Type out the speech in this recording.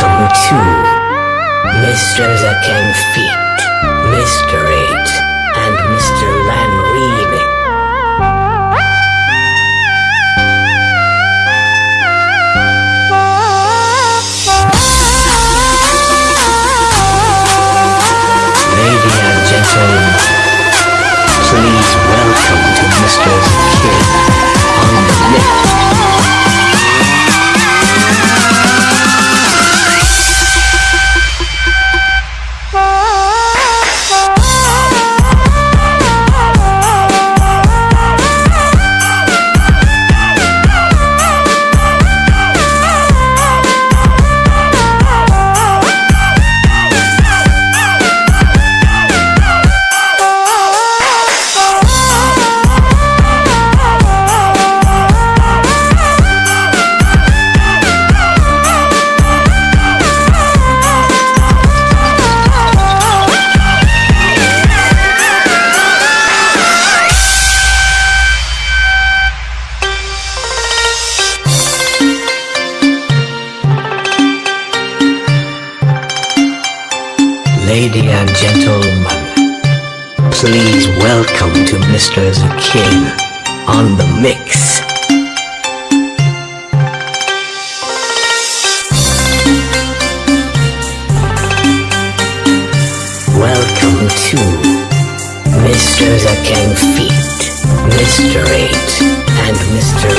to Mr. Zaken Feet, Mr. 8, and Mr. Lan Remix. Lady and gentlemen, please welcome to Mr. Zakin on Lady and gentlemen, please welcome to Mr. Zakin on the mix. Welcome to Mr. Zakin Feet, Mr. 8, and Mr.